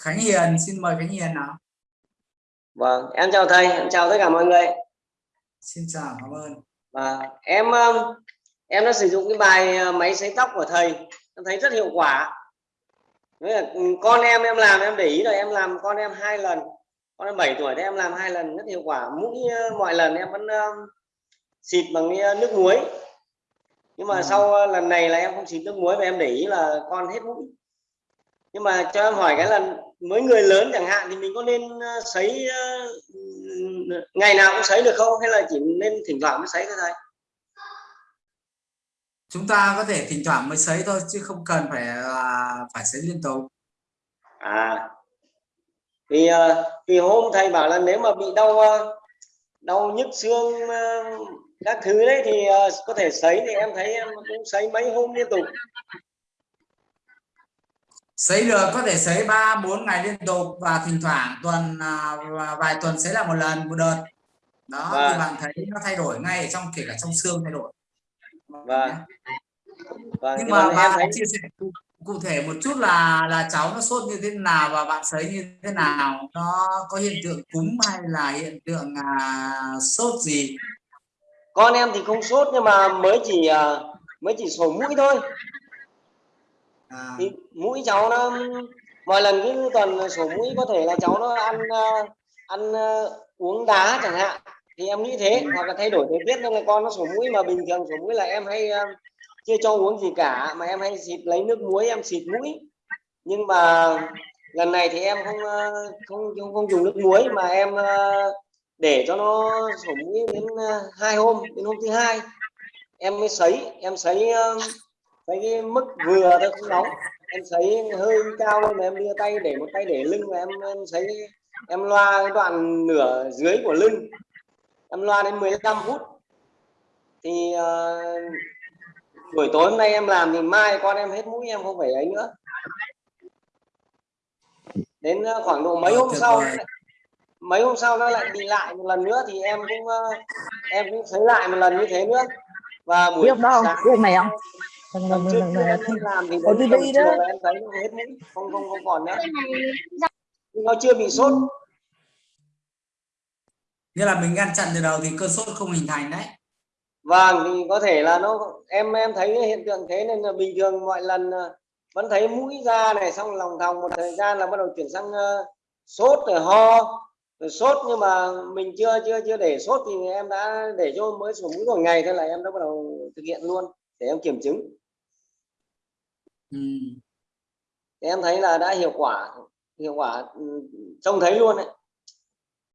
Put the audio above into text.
Khánh Hiền xin mời Khánh Hiền nào vâng em chào thầy em chào tất cả mọi người. Xin chào cảm ơn. Và em um, em đã sử dụng cái bài uh, máy sấy tóc của thầy. Em thấy rất hiệu quả. Với là ừ, con em em làm em để ý rồi em làm con em hai lần. Con em 7 tuổi thì em làm hai lần rất hiệu quả. Mũi uh, mọi lần em vẫn um, xịt bằng nước muối. Nhưng mà à. sau lần này là em không xịt nước muối và em để ý là con hết mũi nhưng mà cho em hỏi cái là mới người lớn chẳng hạn thì mình có nên sấy ngày nào cũng sấy được không? Hay là chỉ nên thỉnh thoảng mới sấy thôi thầy? Chúng ta có thể thỉnh thoảng mới sấy thôi chứ không cần phải uh, phải sấy liên tục. À. Vì uh, vì hôm thầy bảo là nếu mà bị đau đau nhức xương các thứ đấy thì có thể sấy thì em thấy em cũng sấy mấy hôm liên tục sấy được có thể sấy ba bốn ngày liên tục và thỉnh thoảng tuần uh, vài tuần sấy là một lần một đợt. Đó vâng. thì bạn thấy nó thay đổi ngay trong kể cả trong xương thay đổi. Vâng. Vâng, nhưng mà bạn thấy... chia sẻ cụ, cụ thể một chút là là cháu nó sốt như thế nào và bạn sấy như thế nào? Nó có hiện tượng cúm hay là hiện tượng à, sốt gì? Con em thì không sốt nhưng mà mới chỉ à, mới chỉ sổ mũi thôi à. thì mũi cháu nó mọi lần cứ tuần sổ mũi có thể là cháu nó ăn ờ, ăn ờ, uống đá chẳng hạn. Thì em nghĩ thế hoặc là thay đổi thời tiết nên là con nó sổ mũi mà bình thường sổ mũi là em hay ờ, chưa cho uống gì cả mà em hay xịt lấy nước muối em xịt mũi. Nhưng mà lần này thì em không không không, không dùng nước muối mà em để cho nó sổ mũi đến hai hôm đến hôm thứ hai. Em mới sấy em sấy sấy cái mức vừa thôi không nóng. Em sấy hơi cao lên em đưa tay để một tay để lưng và em, em sấy em loa cái đoạn nửa dưới của lưng. Em loa đến 15 phút. Thì uh, buổi tối hôm nay em làm thì mai con em hết mũi em không phải ấy nữa. Đến ờ, khoảng độ mấy hôm sau mấy hôm sau nó lại bị lại một lần nữa thì em cũng em cũng thấy lại một lần như thế nữa. Và buổi đó sáng không? này không? Lần trước em làm thì đến tầm chiều là em thấy nó hết mũi không không không còn nữa. Nhưng nó chưa bị sốt. Như là mình ngăn chặn từ đầu thì cơn sốt không hình thành đấy. Vâng thì có thể là nó em em thấy hiện tượng thế nên là bình thường mọi lần ờ, vẫn thấy mũi ra này xong lòng thòng một thời gian là bắt đầu chuyển sang uh, sốt rồi ho rồi sốt. Nhưng mà mình chưa chưa chưa để sốt thì em đã để cho mới sổ mũi một ngày thôi là em đã bắt đầu thực hiện luôn để em kiểm chứng ừ. em thấy là đã hiệu quả hiệu quả ừ, trông thấy luôn đấy